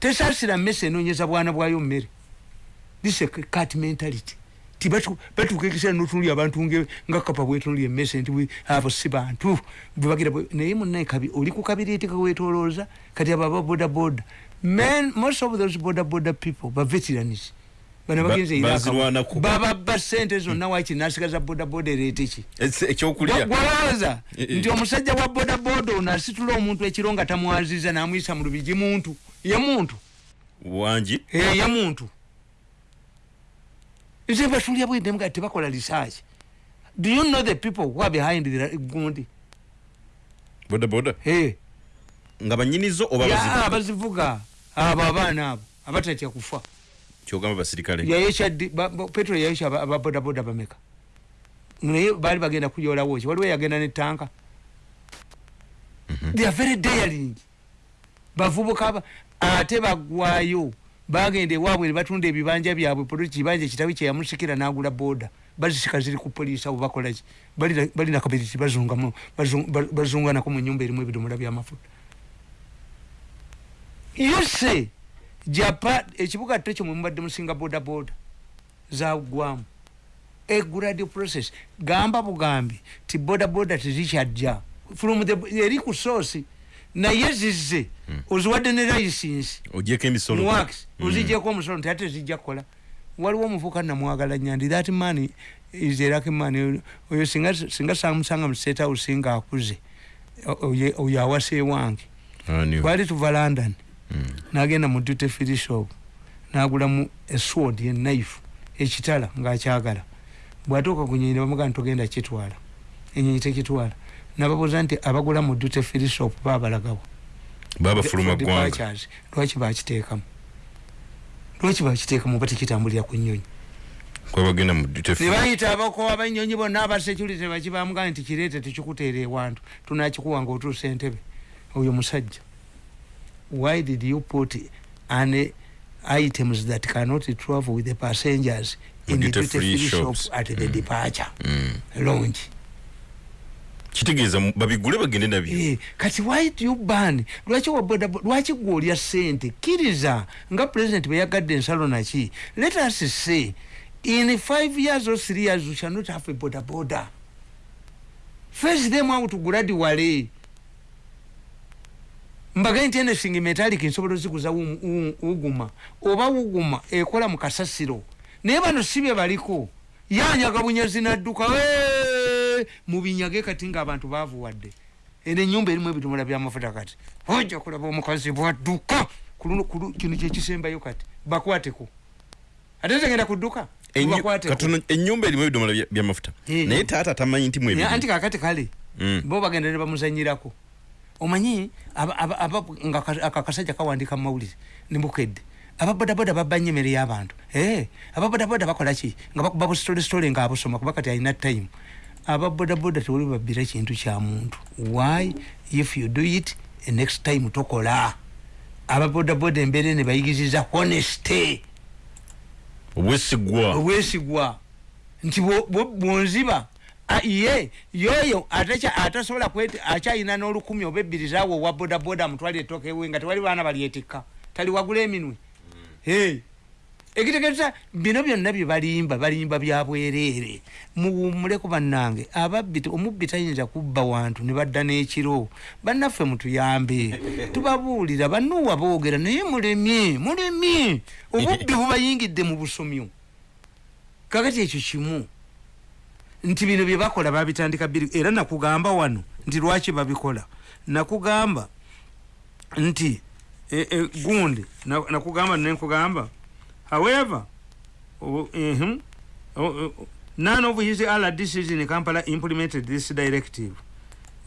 tesasira mmese enonyeza bwana bwayo mmere. This cat mentality tibatuuka ekiseera notunuli abantu nga kapa bwetunuli emmese nti abo si bantu bwebagira naye munaye kabi oli ku kabiriiti kawetolooza kati abo aba boda boda men most of those boda boda people ba veterans bano bababba sente zonna waki nasigaza boda boda ereeta ki? Ekyokulyagwawaza nti omusajja wa boda boda ono asitula omuntu ekiro nga tamwaziza namwyisa mu lubigi muntu. Ye muntu. Wangi? Ye muntu. Nze batulya bwende mga tebakola research. Do you know the people who are behind the gundi? Boda boda hey nga banyinizo oba bazivuga? abazivuga. Abo abaana abo abatatya kufa kyogamba basirikale petro yayesha aba boda boda bameka naye bali bagenda kuyoolawo ki waliwo yagenda ne tanka. Mm -hmm. they are very daring. Bavubuka ate bagwayo. Bagende waabwe nebatunda ebibanja byabwe polisi kibanja kitabi kyeyamusikira nagula boda. Bazisika ziri ku polisi abo bakolaki balina kabiriti bazunganako mu nyumba erimu ebidomola byamafuta. Yose japa ekibuga tekyo mwemubadde musinga boda boda. Zagwamu eguradi process. Gamba bugambi ti boda boda tezikyajja from the eri ku sosi. Naye zizze hmm. oziwadde ne license. Ogyeko emisolo. Wax hmm. ozijjeko omusolo nti ate zijja kukola. Waliwo omuvuka namwagala nyandi. That man is lucky man. Oyo singa singa samusanga mu state house nga akuze. Oyo awase wange bali tuva london. hmm. Nagenda mu duty free shop nagulamu esword ye knife ekitala ngaakyagala bwatuuka ku nyinyi bamugana togenda kitwala. Enyinyi tekitwala. Nababuuza nti abagula mu dute filishop babalagawo? Babafuluma gwanga lwaki bakiteekamu lwaki bakiteekamu oba tekitambulira ku nyonyi kwabagenda mu nebayita abakowa banyonyi bonna abasekurity bakibamugana nti kireete tekikuteera ewantu. Tunakikuwa nga otuusa entebe. Oyo musajja why did you put an items that cannot travel with the passengers in the duty free shop at the mm. departure? Mm. launch kitegeeza babigule bagende nabyo. Eh, kati why do you ban? Lwaki waboda lwaki gwolya sente kiriza nga president beyagadde ensalo naki? Let us say in five years or three years we shall not have a boda boda face them out gradually mbagaye nti anything metallic nsobola oziguza uguma oba uguma ekola mu kasasiro. Naye bano sibye baliko. Yanyaga bunyezi nadduka mubinyage kati nga abantu bavuwadde ene enyumba erimu ebitumula byamafuta kati ojja kulaba omukazi bwadduka! Kino kyekisembayo kati bakwateko. Ate tegenda kudduka? Enyumba erimu ebidomola byamafuta naye taata tamanyi nti mweanti kakati kale mm. bo bagenda ne bamuzanyirako omanyi nga akakasajja kawandika mumawulire nimukedde ababodaboda babanye emere y'abantu eh, ababodaboda bakolaki nga bakuba busitolesitole ngaabusoma kuba kati alina time. Ababodaboda tewali babbira kintu kya muntu. Why if you do it next time tokola? Ababodaboda embeera ne bayigiriza honesty obwesigwa. Obwesigwa. Nti bwonziba ye yoyo atasobola akyayina n'olukumi oba ebbiri zaawe owa bodaboda mutwali etoka ewe nga tewali baana balyetikka. Tali wagula eminwe. Ekitegeeza bino byonna byebalimba balimba byabwereere muwumuleko bannange ababbi omubbi tayinza kubba wantu ne badda n'ekiro. Bannaffe mutuyambe tubabuulira bannuwa boogera naye mulemye mulemye. Obubbi bubayingidde mu busomyo. Kakati ekyo kimu nti bino bye bakola babitandika biri era nakugamba wano nti lwaki babikola nakugamba nti e, e, gundi nakugamba nenkugamba However, uh, uh, uh, none of his other decisions in Kampala implemented this directive.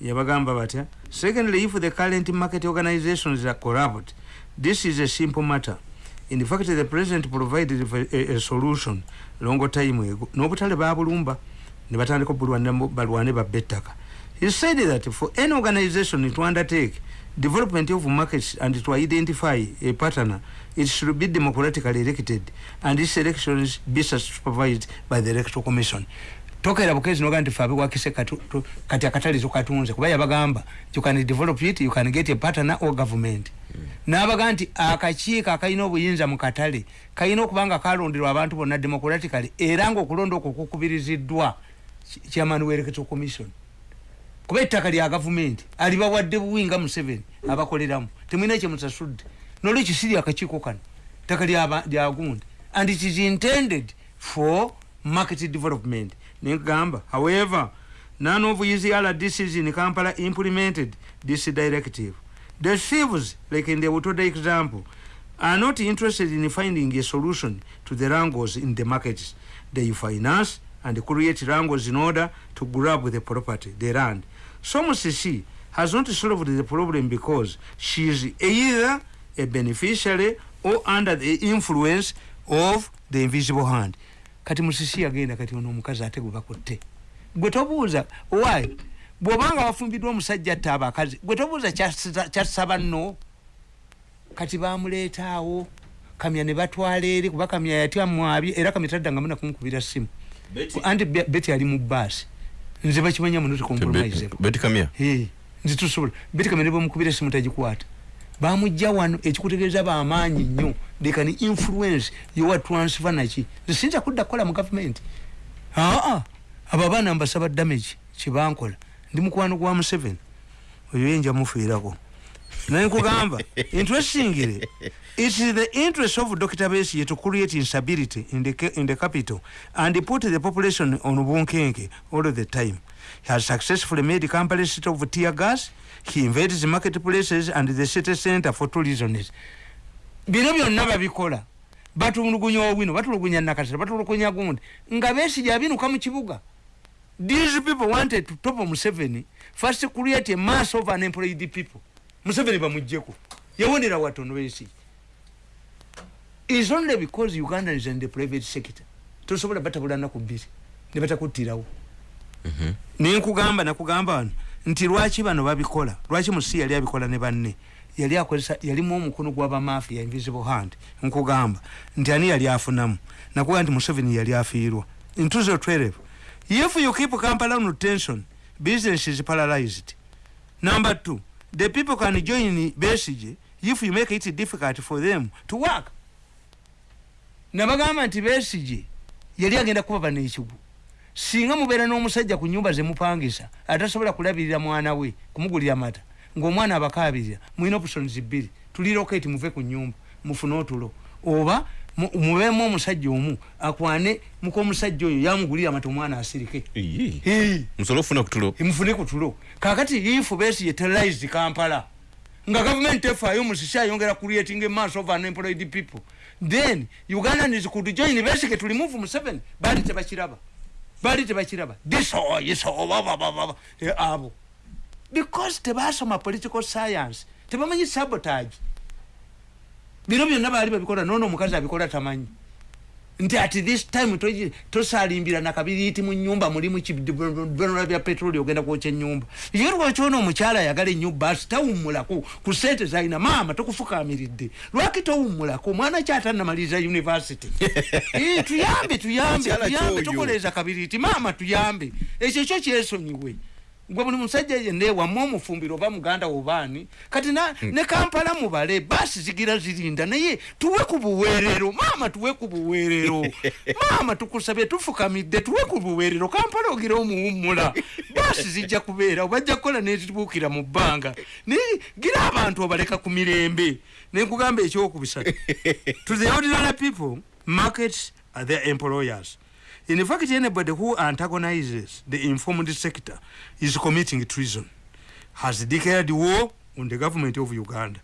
Yabagamba batya. Secondly, if the current market organizations are corrupt, this is a simple matter. In fact, the president provided a, a solution long time ago. Nobutale babulumba ne batandika balwane babettaka. He said that for any organization to undertake development of markets and to identify a partner, it should be democratically elected and these elections be supervised by the electoral commission. tokera bukezi noga nti fabe wakise kati akatali tukatunze kuba yabagamba you can develop it you can get a partner or government mm. nabaga nti akakiiko akalina obuyinza mu katale kalina okubanga kalonderwa abantu bonna democratically era ngaokulonda okwo kukubiriziddwa chairman werekezo commission. Kuba ettaka lya gavumenti alibawadde buwinga museveni abakoleramu. Temwina ekyemusasudde nolwekyo siri akakiiko kano ttaka lyagundi and it is intended for market development. Negamba however none of his rdcs in kampala implemented this directive. The thieves like in the utoda example are not interested in finding a solution to the wrangles in the markets. They finance and create wrangles in order to grab the property the land. So musisi has not solved the problem because she is either a beneficiary or under the influence of the invisible hand. Kati musisi yagenda kati ono omukazi ate gwe bakutte. Gwe tobuuza why? Bw'obanga wafumbiddwa omusajja atta abakazi gwe tobuuza kyasaba nno? Kati bamuleetaawo kamya ne batwala eri kuba kamya yatya mwabye era kamya taddanga muna kumukubira simu anti beti ali mu baasi nze bakimanya muno tekompromisebeti kamya nze tusobola. Beti kamya ne bwemukubira esimu tagikwata. Bamujja wano ekikutegeeza bamaanyi nnyo. They can influence yowa transfer naki nsinza kudda kukola mu gavumenti aa abo abaana mbasaba damage kyebankola ndi mukwano gwa museveni oyo yenja mufiirako naye nkugamba interestingly it is the interest of besie to create instability in the, in the capital and put the population on bunkenke all the time. He has successfully made kampala city of tear gas. He invades the marketplaces and the city center for tourisms bino byonna babikola. Batulugunya owino batulugunya nakasera batulugunya gundi. Nga besija abinuka mu kibuga. These people wanted to top museveni first create a mass of unemployed people museveni bamujjeko. Yawonera watono besija is only because uganda is in the private sector. Tosobola batabula naku bbiri ne batakuttirawo. Mhm. nenkugamba nakugamba wano nti lwaki bano babikola? Lwaki musi yali abikola ne banne? Yali akozesa yalimu omukono gwabamafia invisible hand. Nkugamba nti ani yali afunamu? Nakugamba nti museveni yali afiirwa. Ntuzo 12 if you keep kampala on tension business is paralyzed. Number two the people can join besige if you make it difficult for them to work. Nabagamba nti besige yali agenda kuba bano ekigu singa mubeera n'omusajja ku nyumba zemupangisa atasobola kulabirira mwana we kumugulira mata ngaomwana abakabirira mulina options bbiri. Tuliroketi muve ku nyumba mufune otulo. Oba mubeemu omusajja omu akwane mukomusajja oyo yamugulira amata omwana asirike. Mufune ku tulo kakati ifu besi ye terrorized kampala nga gavumenti efaayo musisi ayongera creating mass of unemployed people then ugandans could join besike tulimuvu mu seven bali tebakiraba. Bali tebakiraba. Disoyiso e, abo. Because tebasoma political science tebamanyi sabotage bino byonna baali babikola nono omukazi abikola tamanyi. Nti at this time tosalimbira nakabiriiti mu nyumba mulimu kibonera bya petroli ogenda kwokya enyumba ye lwakyona omukyala ayagala enyumba asi tawummulako ku sente zalina maama tokufukamiridde lwaki towummulako? Omwana kyatanamaliriza univesity tuyambe tuyambe tuyambe tokoleeza kabiriiti maama tuyambe. Ekyo kyo kyesonyiwe gwe buli musajja yenna wamu omufumbiro oba muganda obaani kati hmm. ne kampala mubale basi zigira zirinda naye tuwe ku buweerero. Maama tuwe ku buweerero. Maama tukusabye tufukamidde tuwe ku buweerero. Kampala ogira omuwummula. Basi zijja kubeera obajja kukola nezibuukira mu bbanga. Naye gira abantu obaleka ku mirembe. Nenkugamba ekyokubisatu. To the ordinary people markets are their employers In fact, anybody who antagonizes the informed sector is committing treason, has declared war on the government of Uganda.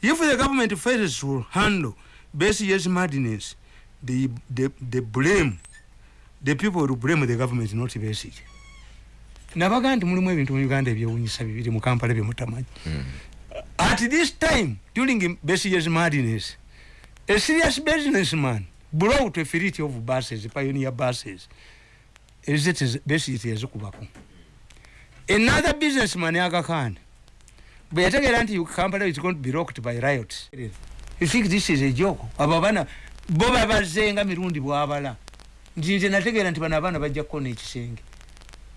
If the government fails to handle Besie's madness, they, they, they blame, the people will blame the government, not Besie. nabaga nti mulimu ebintu mu uganda ebyewunyisa bibiri mu kampala byemutamanyi mm. at this time during besie's madness a serious businessman a fleet of buses pioneer buses. Ezitezikubako another businessman agakhan bwe yategeera nti kampala is going to be rocked by riot you think this is a joke? Abo abaana bo babazenga mirundi bwabala nti nze nategeera nti bano abaana bajja kukona ekisenge.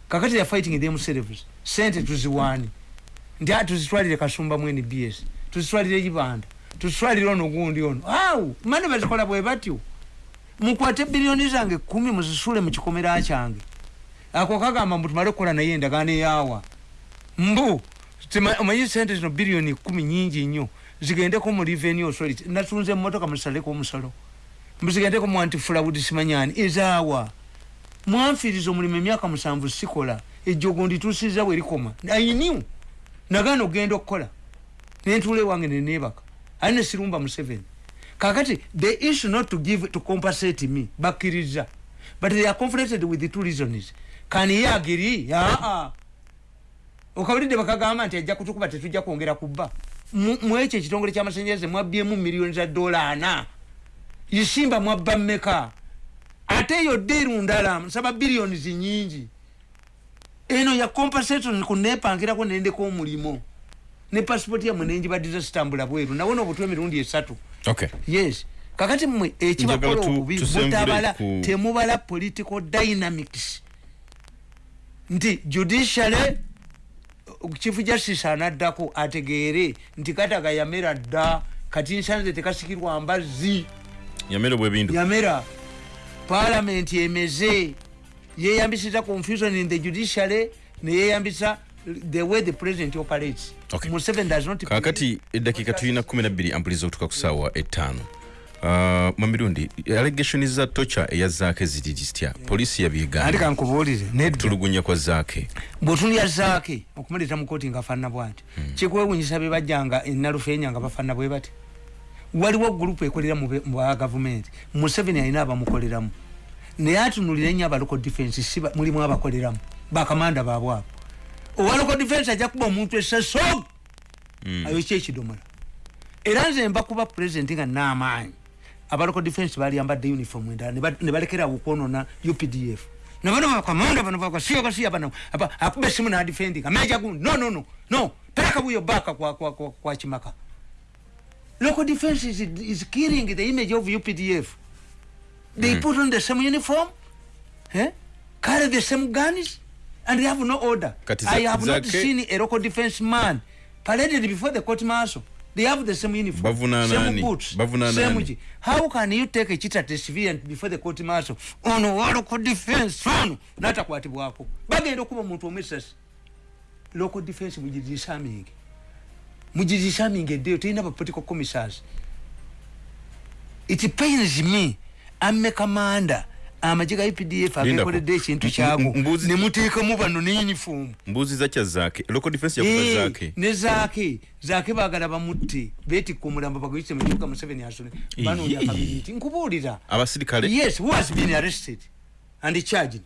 Kakati ya fighting themselves sente tuziwaani nti a tuzitwalire kasumba mu nbs tuzitwalire ibanda tuzitwalire ono gundi ono. Aw mane bazikola bwe batyo mukwate biliyoni zange kumi muzisule mu kikomera kyange ako kagamba mbu tumale okukola naye endagaano eyawa mbu omanyi sente zino biliyoni kumi nyingi nnyo zigendeko mu revenue authority. Natunze emotoka musaleko omusalo mbuzigendeko mu antifraud simanyani ezaawa. Mwanfiiriza omulimu emyaka musanvu sikola ejjogo ndituusiza bwe likoma. Ayiniw nagaana okgenda okukola. Nentuula ewange neneebaka ali nesirumba museveni kakati the issue not to give to compensate me. Bakkiriza but they are confronted with the two reasons. Can he agree aa okawulidde bakagamba nti ajja kutukuba tetujja kwongera kubba. Mwekyo ekitongole ky'amasanyalaze mwabyemu miliyoni za dola ana isimba mwabba mmeka? Ate eyo ddeeru ndala nsaba biliyoni zinyingi eno ya compensation kunepankirako nendeko omulimo ne pasipoti yamwe nenjibaddiza sitambula bweru. Nawona obutwa emirundi esatu yes. Kakati mmwe ekibakola tu- obubi ku- temubala political dynamics. Nti judiciary chief justice anaddako ategeere nti kataga yamera dda kati nsanze tekasikirwa mbazzi. Yamere bwebindu yamera. Parliament emeze. Yeyambisiza confusion in the judiciary neyeyambisa the way the president operates Okay. Museveni does not kakati eddakiika tulina 12 ampuliza okutuka ku ssaawa ettaano Uh, mwamirundi allegation za tocha eya zaake ziri zitya poliisi andi yabyegamba kankubuulire nedda tulugunya kwa zaake bwotulya zaake okumuleeta mu kooti nga faanana bwati. Kikwewunyisa be bajjanga enalufeenya nga bafaanana bwe bati. Waliwo gurupu ekolera mu ba gavumenti museveni alina abamukoleramu. Naye atunulire nnyo abaloko defense si ba- mulimu abakoleramu. Bakamanda baabwe abo owaloko defense ajja kuba omuntu esaso ayokya ekidomola era nze mbakuba pulezidenti nga n'amaanyi abaloko defense baali ambadde uniform endala ne ba- ne balekerawo okwonona updf nabano bakamanda bano bakasiya kasiya bano akuba esimu nadefendinga meja gundi. No no no no. Pereka buyo baka kwa, kwa, kwa, kwa chimaka local defense is, is killing the image of updf they put on the same uniform? Eh? carry the same guns and they have no order. I have not zake- seen a local defense man paraded before the court martial. They have the same uniform Bavuna same nani? boots Bavuna same nani? how can you take a cheated civilian before the court martial? Ono wa local defense ono natakwatibwako bagenda okuba omuntu omwesasi local defense mugirisaminge mugirisaminge eddeyo terina ba political commissars it pains me. Amme kamanda amagye ga updf Lindako. agekoledde ekintu M- kyago m- mbuzi- nemuteekamu bano ne uniform. Mbuuziza kya zaake local defense yakuba Eh, zaake ne zaake zaake baagala bamutte beetikka omulambo baguyise mu kibuga museveni asone banoonya Yee. kabiriiti nkubuulira abasirikale yes who has been arrested? And charged.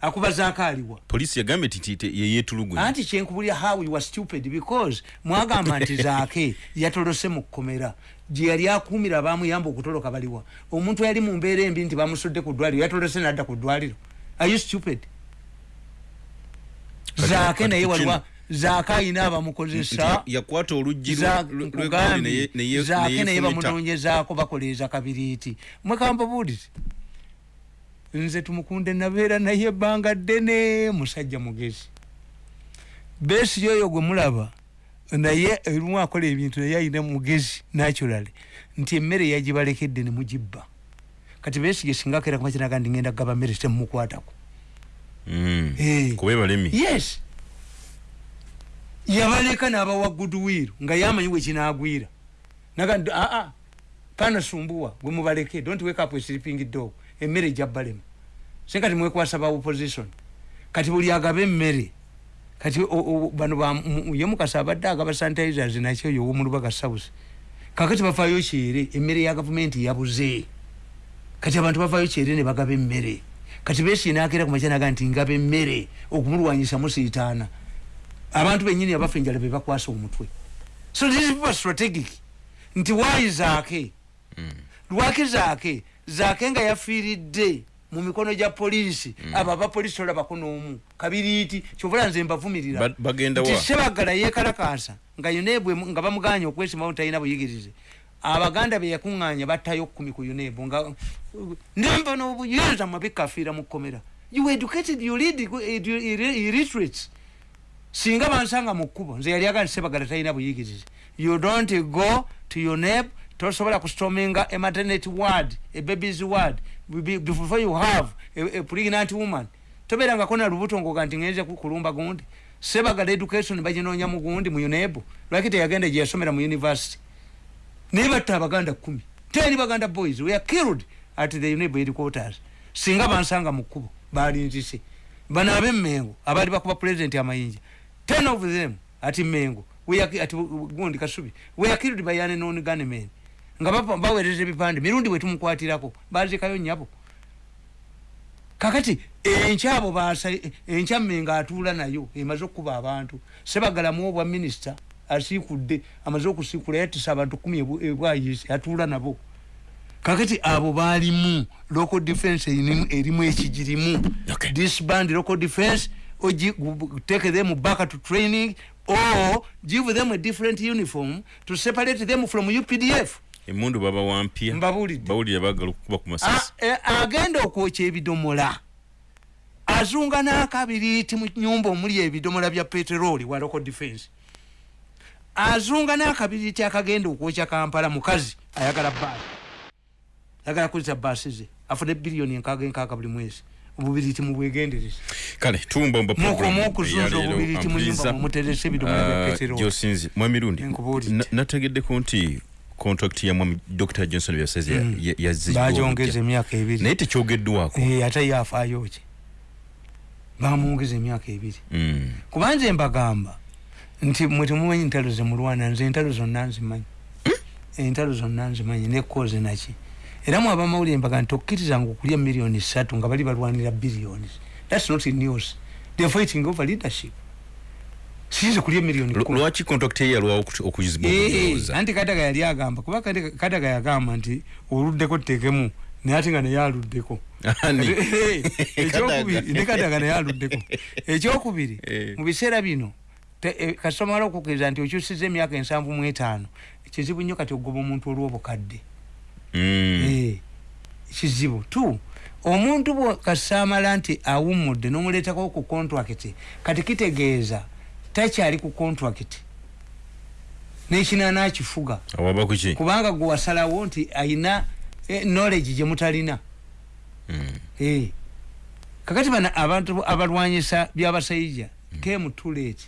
Akuba zaake aliwa poliisi yagambye nti ti- ye yeetulugunya anti kyenkubulya how you were stupid because mwagamba nti zaake yatolose mu kkomera gye yali akuumira abamuyamba okutoloka baliwa omuntu eyali mu mbeera embi nti bamusudde ku ddwaliro yatolose nadda ku ddwaliro. Are you stupid? Zaake naye waliwa zaake ayina abamukozesa. Yakwata oluggi zaake naye bamunoonyezaako bakoleeza kabiriiti. Mwekambabuulire nze tumukunde nabeera naye ebbanga ddene musajja mugezi. Beesi yoyo gwe mulaba naye erimu akola ebintu naye ayina mugezi naturally. Nti emmere yagibalekedde ne mugibba. Kati beesige singa akeera kumakinaga ndi ngenda gaba mmere temukwatako Mm. Eh. kuba yes. Yabaleka n'abawa goodwill nga yamanyi wekinagwira naga aa pana sumbuwa gwe mubaleke don't wake up sleeping dog. Emmere ejabbalema se kati mwekwasa ba opposition kati buli agaba emmere kati bano ye mukasa abadde agaba sanitizers nakyo yo womulubaga south. Kakati bafaayo kyere emmere ya gavumenti yabuze. Kati abantu bavaayo kyere ne bagaba emmere. Kati besinakera kumakyanaga nti ngaba emmere okumulwanyisa musiitaana abantu benyini abafa enjala be bakwasa omutwe. So this is strategic. Nti waayi zaake? Lwaki zaake? Zaake nga yafiiridde mu mikono gya poliisi. Abo abapoliisi tolabako n'omu. Kabiriiti kyovula nze mbavumirira. Nti sebagala yeekalakaasa nga yonebwe nga bamuganya okwesimawo talina buyigirize. Abaganda beyakuŋŋanya battayo kumi ku unebu nga nemba n'obuyinza mabikafiira mu kkomera. You educated you lead illiterates singa bansanga mu kkubo nze yali agaa sebagala talina buyigirize. You don't go to your neb tosobola kustominga a maternity ward a baby's ward before you have a, a pregnant woman tobeerangako na lubuto ngoga nti ngenze ku- kulumba gundi. Sebagala education baginoonya mu gundi mu unebu lwaki teyagenda gye yasomera mu university? Naye batta abaganda kumi. Ten baganda boys were killed at the unebu headquarters. Singa bansanga mu kkubo balinzise bano abemmengo abaali bakuba president amayinja ten of them ati mengo we are ki- ati gundi kasubi we are killed by an non gunmen nga baweereza ebipande mirundi wetumukwatirako bazikayo nyabo kakati enkya abo basa enkya mmenga atuula nayo emaze okukuba abantu sebagalamu obwa minisita asiikudde amaze okusiikula yatisa abantu kumi ebwayise atuula nabo. Kakati abo baalimu local defense erimu- ekigirimu. Disband local defense take them back to training or give them a different uniform to separate them from updf emundu baba wampya Mbabuulidde. bawulira bagala okukuba ku masasi e- agenda okwokya ebidomola. Azunga n'akabiriiti mu nyumba omuli ebidomola bya peteroli wa local defense. Azunga n'akabiriiti akagenda okwokya kampala mukazi ayagala baasi ayagala kulisa baasi ze. Afune biliyoni enkaaga enkaaga buli mwezi. Obubiriiti mubwegendereza kale tuwumbawumba mukomu okuzunza obubiriiti mu nyumba mumuteresa ebidomola bya peteroli. Gyosinzi mwamirundi Nkubuulidde. na- nategeddeko nti contract ya mwami dr. Johnson byasaze bagyongeza emyaka ebiri. Naye tekyogeddwako Eh, ate yafaayo ki? Bamwongeza emyaka ebiri. Mm. kubanje mbagamba nti mwe temumanyi entalo zemulwana nze entalo zonna nzimanyi. Entalo zonna nzimanyi nekoze naki era mwe abamawulire mbaga nti okkirizanga okulya miliyoni ssatu nga bali balwanira billions. Thats not news. They're fighting over leadership siyize kulya miliyoni Lw- kumi. lwaki contract ye yalwawo Eh, okuyooza anti kadaga yali agamba kuba Kadaga- yagamba nti oluddeko tuteekemu naye ate nga naye aluddeko ekyokubiri ne kadaga naye aluddeko ekyokubiri Eh. mu biseera bino eh, kasita omala okukkiriza nti okyusiza emyaka ensanvu mu etaano kizibu nnyo kati ogoba omuntu olw'obukadde. Mm. Eh, kizibu tu omuntu bwo kasita amala nti awummudde n'omuleetako ku contract kati kitegeeza takyali ku contract. N'ekinaana akifuga kubanga gwe wasalawo nti ayina eh, knowledge gye mutalina. Mm. Eh. kakati bana abantu abalwanyisa byabasayija came too late.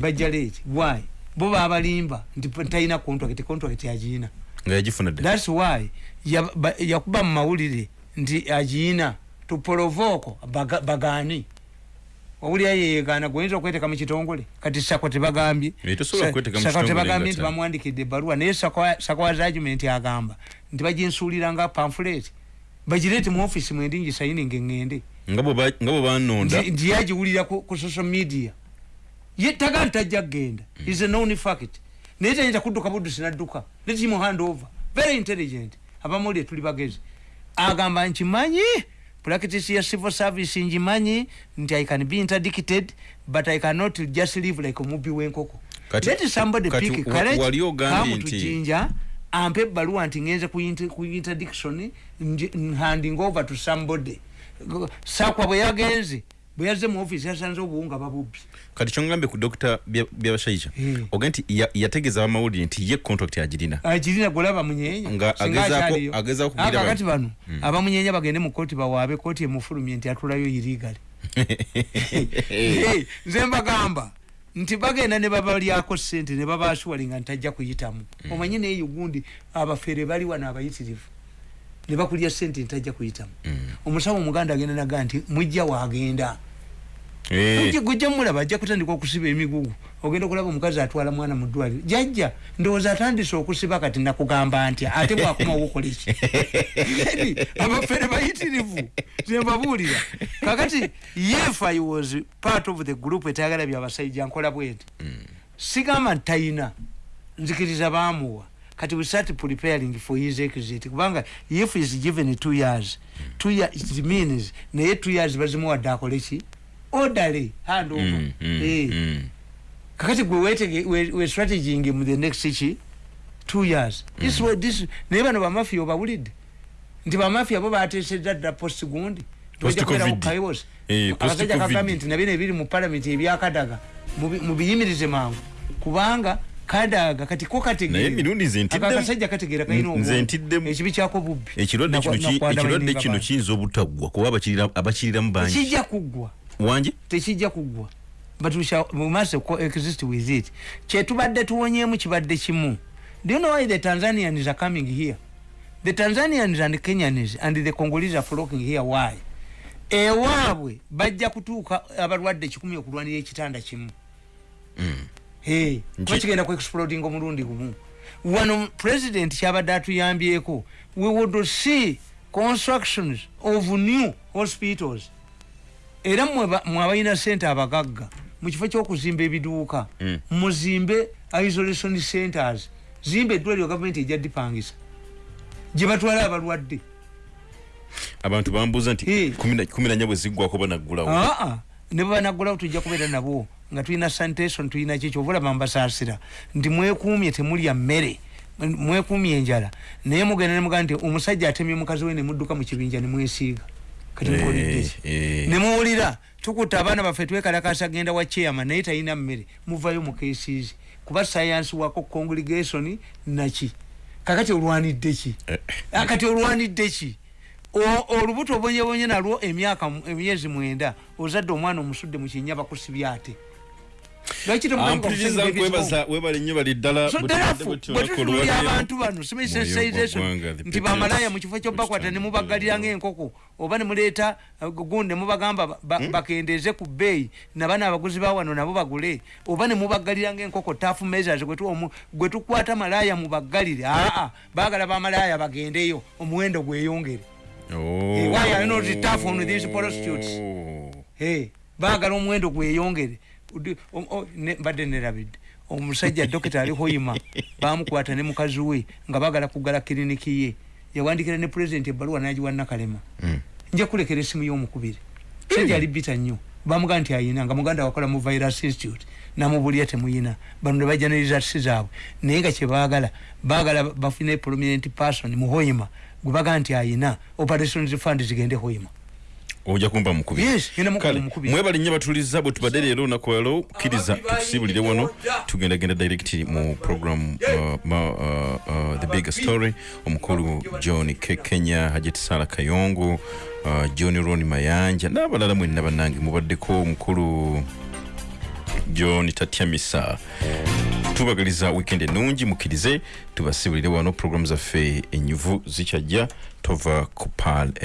Bajja leeti why? Bo babalimba nti talina contract contract agiina thats why ya- ba- yakuba mu mawulire nti agiina tupolovoko baga- owulira yeyegaana gwenyinza okweteeka mu kitongole kati sako tebagambye Sako tebagambye nti bamwandikidde ebbaluwa naye sakowazi argument agamba nti baginsuulira nga pamfulet bagireete mu offisi mwendingi sayininga eŋŋende nga bwe ba- nga bwe banonda nti yagiwulira ku social media. Ye taga nti tajja kgenda is a known fact. Naye tayinza kudduka buddusi nadduka let him hand over. Very intelligent. Abamawulire tuli bagezi. Agamba nkimanyi practice ya civil service ngimanyi nti i can be interdicted but i cannot just live like omubi w'enkoko Kati- let somebody kati pick courage come to jinja ampe ebbaluwa nti ngenze ku inter- ku interdiction handing over to somebody. Sakwa bwe yagenze bwe yazze mu office yasanze obuwunga babubbi kati kyongambye ku dr Bya- byabashayija Eh. oga nti ya- yategeeza abamawulire nti ye contract agirina agirina golaba munyeenya Nga agezaako- kugira Ah, kakati bano. bano abamunyeenya bagende mu kooti bawaabe. Kooti emufulumye nti atulayo irigale Hey, nze mbagamba nti bagenda ne babalyako sente ne babasuwalinga nti tajja kuyitamu omanyi neeyo gundi abafere bali wano abayitirivu ne bakulya sente nti tajja kuyitamu omusawo omuganda agenda naga nti mujja waagenda Eh, gujja mulaba ajja kutandika okusiba emigugu. Ogenda okulaba omukazi atwala mwana mu ddwaliro. Jajja ndowooza atandise okusiba kati nakugamba ntya? Ate bwakomawo okola eki Eri, abafere bayitirivu zembabuulira kakati yef i was part of the group etayagala byabasajja nkola bwenti sigamba nti tayina. Nzikiriza baamuwa kati we start preparing for his exit kubanga if is given two years two years it means naye two years bazimuwadde akole ki odale hand over mm, mm, Eh. mm. kakati gwe wetege we, strateging mu the next ki two years this way this naye bano bamafiya obawulidde nti bamafiya bo bateesezza ddala post gundi Post-Covid. Eh, abasajja post-Covid. kagambye nti nabino ebiri mu palamenti ebyakadaga mubi- mubiyimirize mangu kubanga kadaga kati ko Naye emirundi nze ntidde- akasajja kategeera kalina Nze obwongo. ntiddemu. ekibi kyako bubbi ekirwadde kino ki- Nakwa- ekirwadde nakwanda kino bantu. kiyinza obutaggwa kuba abakirira- abakiriramu bangi. Tekijja kuggwa. Wangi tekijja kuggwa. But we shall we must coexist with it. Kyetubadde tuwonyeemu kibadde kimu. Do you know why the tanzanians are coming here? The tanzanians and kenyans and the congolese are flocking here. Why? Ewaabwe bajja kutuuka abalwadde kikumi okulwanira ekitanda kimu. Kuba kigenda ku exploding omulundi gumu. Wano president kyabadde atuyambyeko we would see constructions of new hospitals. Era mmwe abalina sente abagagga mu kifo ky'okuzimba ebiduuka Mm. muzimbe isolation centers zimba eddwaliro gavumenti ejja dipangisa. Gye batwala abalwadde. Abantu bambuuza nti kumi na- kumi nanya bwe ziggwako banaggulawo aa ne bwebanagulawo tujja kubeera nabo nga tulina sanitation tulina kiki obulaba mbasaasira nti mwekuumye temulya mmere mwekuumye enjala. Naye mugenda nemugaa nti omusajja atemye mukazi we nemudduka mu kibinja nemwesiiga kati Eh, ki? eh. nemuwulira tukutta abaana baffe twekalakasa genda wa chairman naye talina mmere muvayo mu cases. Kuba science wako congregation naki kakati olwanidde ki? Eh. akati olwanidde ki olubuto obonyebonye nalwo emyaka emyezi mwenda ozadde omwana omusudde mu kinya bakusibya ate? Webale nnyo bali ddala So therefore, bwe tutunulira abantu bano nti bamalaya mu kifo kyobakwata ne mubagalira ng'enkoko oba ne muleeta uh, gundi ne mubagamba ba- ba- bakendeeze ku bbeeyi nabana abaguzi ba wano nabo bagule oba ne mubagalira ng'enkoko tafu measures gwe tukwata malaya mubagalire aa baagala bamalaya bagendeyo omuwendo gweyongere Eh, why are you not tough on these prostitutes? Hey, baagala omuwendo gweyongere mbadde nerabidde omusajja dokita ali hoyima. Bamukwata ne mukazi we nga baagala kugala kiriniki ye. Yawandikira ne pulezidenti ebbaluwa nagiwa nakalema. Nja kulekera esimu y'omukubiri. Musajja ali bita nnyo. Bamugaa nti ayina nga muganda wakola mu virus institute namubulya temuyina. Bano ne bajja ne results zaabwe naye nga kyebaagala baagala bafune prominent person mu hoyima gwe bagaa nti ayina operations fund zigende hoyima. Ojja kumba mukubiri Yes, ngenda mukuba Kale, mukubiri. mwebale nnyo batuliza bwe tubadde leero olunaku lwalo kkiriza tukusibulire wano tugendagenda direct mu program uh, ma, uh, uh, the big story omukulu john Ke- kenya hajeti sala kayongo uh, john ron mayanja n'abalala mwenna bannange mubaddeko omukulu john tatyamisa tubagaliza weekend ennungi mukkirize tubasibulire wano program zaffe enyuvu zikyajja tova ku pal